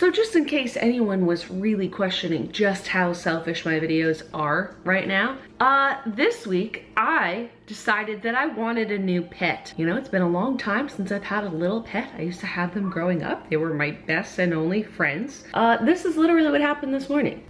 So just in case anyone was really questioning just how selfish my videos are right now, uh, this week I decided that I wanted a new pet. You know, it's been a long time since I've had a little pet. I used to have them growing up. They were my best and only friends. Uh, this is literally what happened this morning.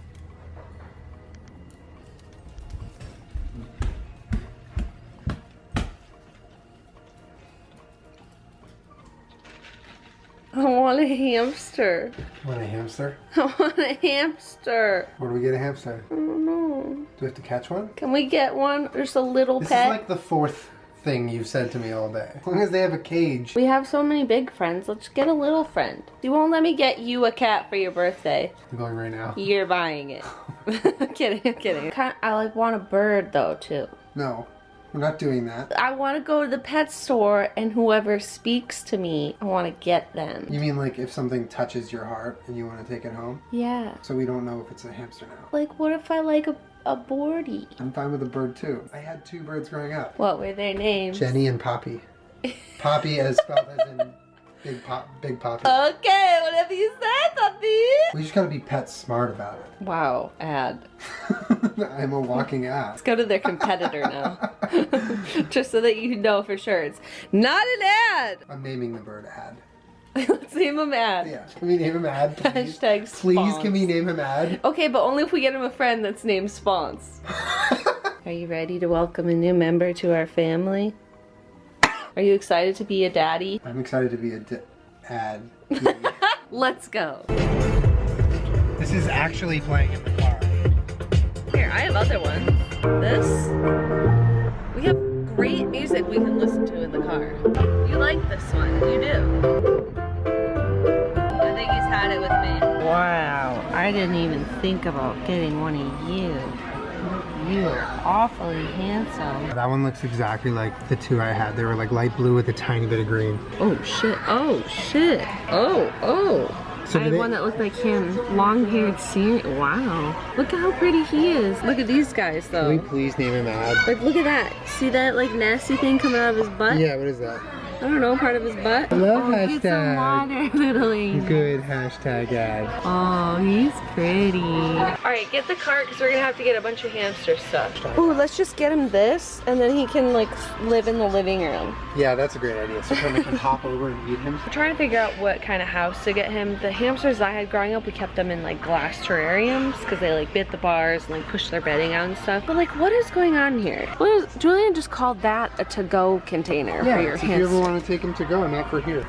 Want a hamster. Want a hamster? I want a hamster. Where do we get a hamster? I don't know. Do we have to catch one? Can we get one? There's a little This pet. is like the fourth thing you've said to me all day. As long as they have a cage. we have so many big friends. Let's get a little friend. You won't let me get you a cat for your birthday. I'm going right now. You're buying it. kidding, I'm kidding. Kind I like want a bird though too. No, we're not doing that. I want to go to the pet store and whoever speaks to me, I want to get them. You mean like if something touches your heart and you want to take it home? Yeah. So we don't know if it's a hamster now. Like what if I like a, a boardie? I'm fine with a bird too. I had two birds growing up. What were their names? Jenny and Poppy. Poppy as spelled as in big pop, big Poppy. Okay, whatever you say, puppy. We just gotta be PetSmart about it. Wow, ad. I'm a walking ad. Let's go to their competitor now. Just so that you know for sure it's not an ad. I'm naming the bird Ad. Let's name him ad. Yeah. Can we name him Ad, please? Hashtag Please, spawns. can we name him Ad? Okay, but only if we get him a friend that's named Spawns. Are you ready to welcome a new member to our family? Are you excited to be a daddy? I'm excited to be a dad. Let's go. this is actually playing in the car. Here, I have other ones. This. We have great music we can listen to in the car. You like this one. You do. I think he's had it with me. Wow. I didn't even think about getting one of you. You are awfully handsome. That one looks exactly like the two I had. They were like light blue with a tiny bit of green. Oh shit. Oh shit. Oh, oh. So I had one that looked like him. Long haired Syrian. Wow. Look at how pretty he is. Look at these guys though. Can we please name him Ad? Like, look at that. See that like nasty thing coming out of his butt? Yeah, what is that? I don't know, part of his butt. I love oh, get some hashtag. water, little angel. Good hashtag Ad. Oh, he's pretty. All right, get the cart because we're gonna have to get a bunch of hamster stuff. Ooh, let's just get him this, and then he can like live in the living room. Yeah, that's a great idea. So Kermit can hop over and eat him. I'm trying to figure out what kind of house to get him. The hamsters I had growing up, we kept them in like glass terrariums because they like bit the bars and like pushed their bedding out and stuff. But like, what is going on here? What is, Julian just called that a to-go container for your if you hamster. Want to take him to go, not for here.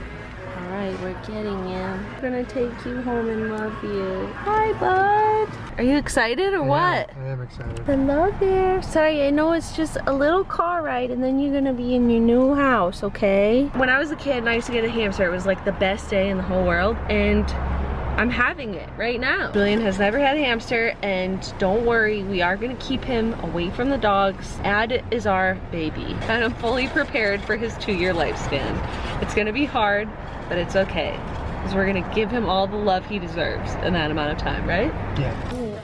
All right, we're getting him. We're gonna take you home and love you. Hi, bud. Are you excited or what? Yeah, I am excited. Hello there. Sorry, I know it's just a little car ride and then you're gonna be in your new house, okay? When I was a kid and I used to get a hamster, it was like the best day in the whole world and I'm having it right now. Julian has never had a hamster and don't worry, we are gonna keep him away from the dogs. Ad is our baby and I'm fully prepared for his two year lifespan. It's gonna be hard, but it's okay. Because we're gonna give him all the love he deserves in that amount of time, right? Yeah.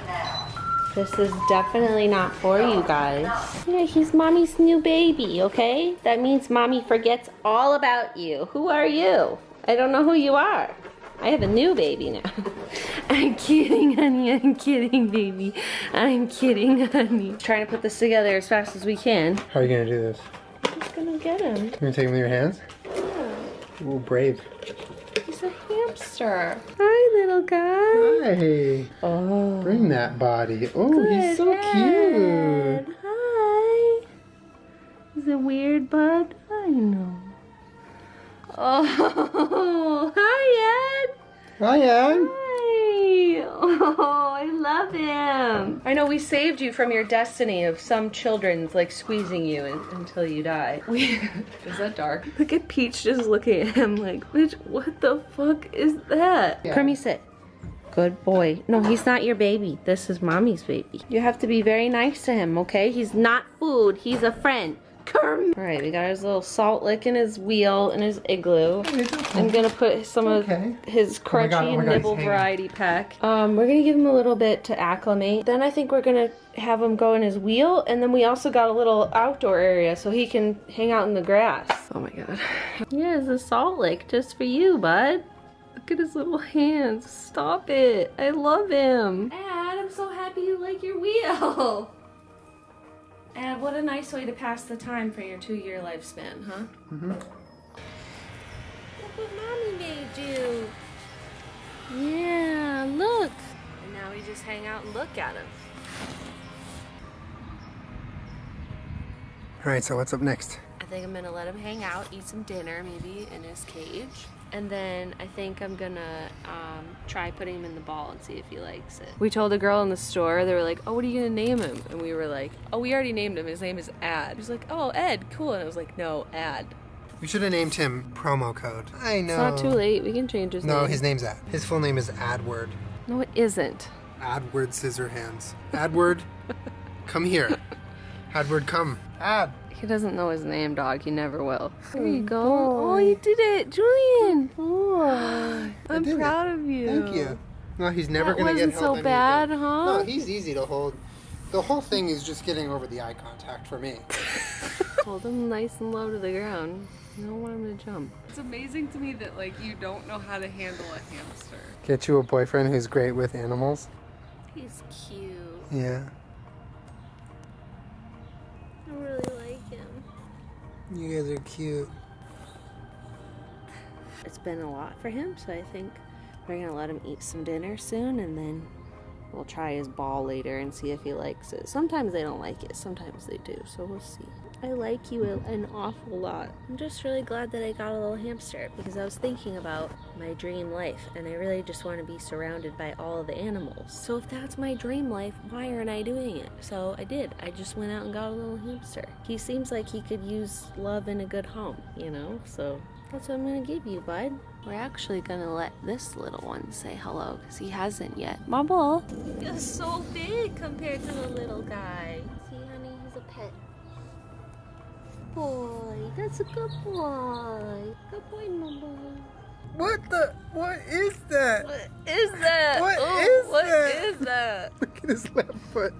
This is definitely not for you guys. Yeah, he's mommy's new baby, okay? That means mommy forgets all about you. Who are you? I don't know who you are. I have a new baby now. I'm kidding, honey. I'm kidding, baby. I'm kidding, honey. Trying to put this together as fast as we can. How are you gonna do this? I'm just gonna get him. You gonna take him with your hands? Yeah. Ooh, brave. He's a hamster. Hi, little guy. Hey, Oh. bring that body. Oh, Good he's so head. cute. Hi. Is it weird, bud? I know. Oh, hi, Ed. Hi, Ed. Hi. Oh, I love him. I know we saved you from your destiny of some children's like squeezing you in, until you die. We, is that dark? Look at Peach just looking at him like, bitch, what the fuck is that? Yeah. Kermie, sit. Good boy. No, he's not your baby. This is mommy's baby. You have to be very nice to him, okay? He's not food. He's a friend. Kerm. All right, we got his little salt lick in his wheel and his igloo. I'm gonna put some Okay. of his Oh crunchy God, oh my God, nibble variety pack. Um, we're gonna give him a little bit to acclimate. Then I think we're gonna have him go in his wheel, and then we also got a little outdoor area so he can hang out in the grass. Oh my god. Yeah, it's a salt lick just for you, bud. Look at his little hands. Stop it. I love him. Ad, I'm so happy you like your wheel. And what a nice way to pass the time for your two-year lifespan, huh? Mm-hmm. Look what mommy made you. Yeah, look. And now we just hang out and look at him. All right, so what's up next? I think I'm gonna let him hang out, eat some dinner maybe in his cage. And then I think I'm gonna um, try putting him in the ball and see if he likes it. We told a girl in the store, they were like, oh, what are you gonna name him? And we were like, oh, we already named him. His name is Ad. He was like, oh, Ed, cool. And I was like, no, Ad. We should have named him promo code. I know. It's not too late. We can change his No, name. No, his name's Ad. His full name is Adward. No, it isn't. Adward Scissorhands. Adward, come here. Adward, come. Ad. He doesn't know his name, dog. He never will. There you oh, go. Oh, you did it, Julian. Oh, I'm did it. proud of you. Thank you. No, he's never That gonna get wasn't held so anything. bad, huh? No, he's easy to hold. The whole thing is just getting over the eye contact for me. Hold him nice and low to the ground. You don't want him to jump. It's amazing to me that like you don't know how to handle a hamster. Get you a boyfriend who's great with animals. He's cute. Yeah. I really like him. You guys are cute. It's been a lot for him, so I think we're gonna let him eat some dinner soon and then we'll try his ball later and see if he likes it. Sometimes they don't like it, sometimes they do, so we'll see. I like you an awful lot. I'm just really glad that I got a little hamster because I was thinking about my dream life and I really just want to be surrounded by all of the animals. So if that's my dream life, why aren't I doing it? So I did. I just went out and got a little hamster. He seems like he could use love in a good home, you know? So that's what I'm gonna give you, bud. We're actually gonna let this little one say hello because he hasn't yet. Bubble. He's so big compared to the little guy. Boy, that's a good boy. Good boy, Bubble. What the? What is that? What is that? What oh, is what that? is that? Look at his left foot.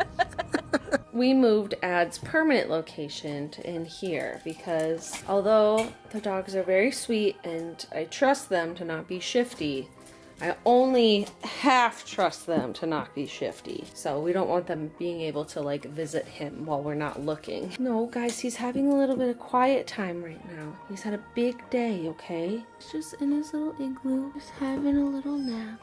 we moved Ad's permanent location to in here because although the dogs are very sweet and I trust them to not be shifty, I only half trust them to not be shifty. So we don't want them being able to like visit him while we're not looking. No, guys, he's having a little bit of quiet time right now. He's had a big day, okay? He's just in his little igloo, just having a little nap.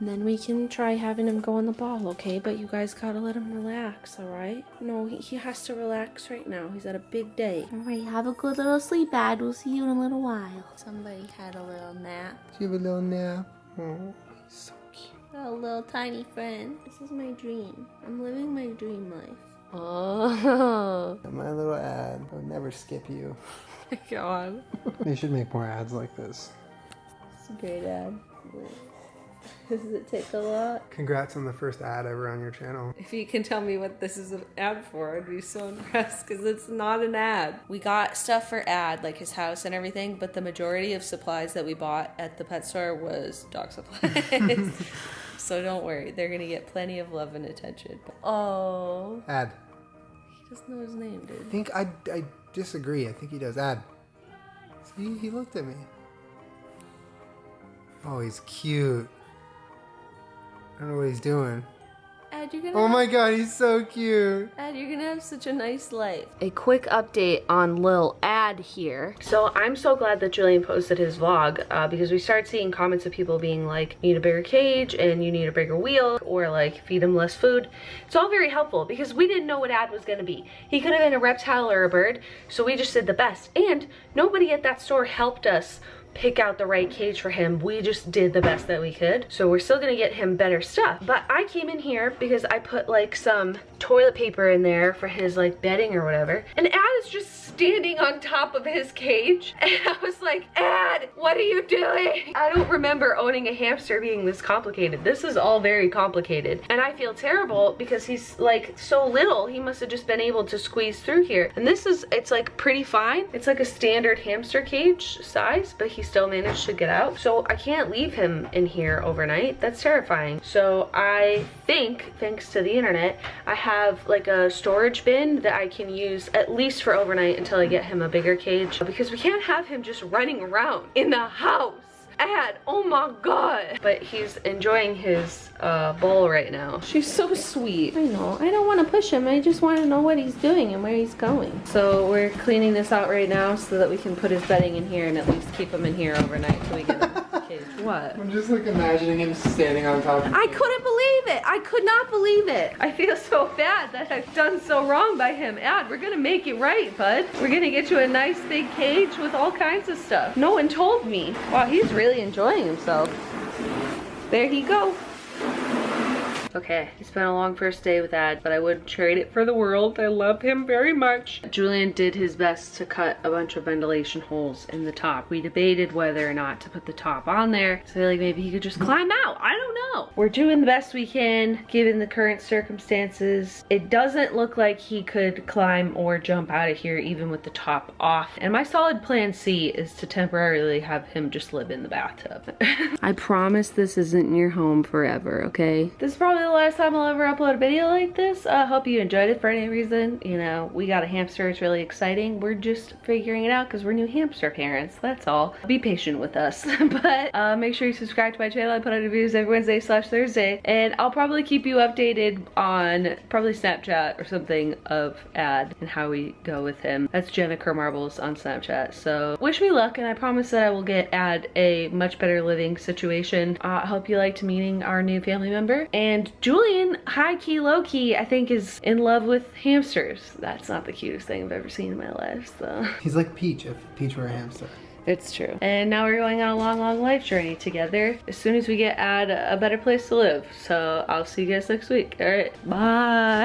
And then we can try having him go on the ball, okay? But you guys gotta let him relax, alright? No, he, he has to relax right now. He's had a big day. Alright, have a good little sleep, Ad. We'll see you in a little while. Somebody had a little nap. Do you have a little nap? Oh, he's so cute. Got a little tiny friend. This is my dream. I'm living my dream life. Oh, My little ad. I would never skip you. God. They should make more ads like this. it's a great ad. Does it take a lot? Congrats on the first ad ever on your channel. If you can tell me what this is an ad for, I'd be so impressed because it's not an ad. We got stuff for ad, like his house and everything, but the majority of supplies that we bought at the pet store was dog supplies. so don't worry, they're gonna get plenty of love and attention. Oh, Ad. he doesn't know his name, dude. I think I, I disagree. I think he does. Ad. See, he looked at me. Oh, he's cute. I don't know what he's doing. Ad, you're gonna. Oh my god, he's so cute. Ad, you're gonna have such a nice life. A quick update on Lil Ad here. So I'm so glad that Julian posted his vlog uh, because we start seeing comments of people being like, you need a bigger cage and you need a bigger wheel or like feed him less food. It's all very helpful because we didn't know what Ad was gonna be. He could have been a reptile or a bird, so we just did the best. And nobody at that store helped us pick out the right cage for him. We just did the best that we could. So we're still gonna get him better stuff. But I came in here because I put like some toilet paper in there for his like bedding or whatever. And Ad is just standing on top of his cage. And I was like, Ad, what are you doing? I don't remember owning a hamster being this complicated. This is all very complicated. And I feel terrible because he's like so little. He must have just been able to squeeze through here. And this is, it's like pretty fine. It's like a standard hamster cage size, but he still managed to get out. So I can't leave him in here overnight. That's terrifying. So I think, thanks to the internet, I have like a storage bin that I can use at least for overnight until I get him a bigger cage because we can't have him just running around in the house. Ad, oh my god. But he's enjoying his uh, bowl right now. She's so sweet. I know, I don't want to push him. I just want to know what he's doing and where he's going. So we're cleaning this out right now so that we can put his bedding in here and at least keep him in here overnight till we get him a cage. What? I'm just like imagining him standing on top of I couldn't believe it. I could not believe it. I feel so bad that I've done so wrong by him. Ad, we're gonna make it right, bud. We're gonna get you a nice big cage with all kinds of stuff. No one told me. Wow, he's really enjoying himself. There he go. Okay, it's been a long first day with Ad, but I wouldn't trade it for the world. I love him very much. Julian did his best to cut a bunch of ventilation holes in the top. We debated whether or not to put the top on there. So like maybe he could just climb out. I don't know. We're doing the best we can given the current circumstances. It doesn't look like he could climb or jump out of here even with the top off. And my solid plan C is to temporarily have him just live in the bathtub. I promise this isn't your home forever, okay? This is probably the last time I'll ever upload a video like this. I hope you enjoyed it for any reason. You know, we got a hamster. It's really exciting. We're just figuring it out because we're new hamster parents. That's all. Be patient with us. but uh, make sure you subscribe to my channel. I put out reviews every Wednesday slash Thursday. And I'll probably keep you updated on probably Snapchat or something of Ad and how we go with him. That's Jenna Marbles on Snapchat. So wish me luck and I promise that I will get Ad a much better living situation. Uh, I hope you liked meeting our new family member. And Julian, high key, low key, I think is in love with hamsters. That's not the cutest thing I've ever seen in my life, so. He's like Peach if Peach were a hamster. It's true. And now we're going on a long, long life journey together as soon as we get at a better place to live. So I'll see you guys next week. All right, bye.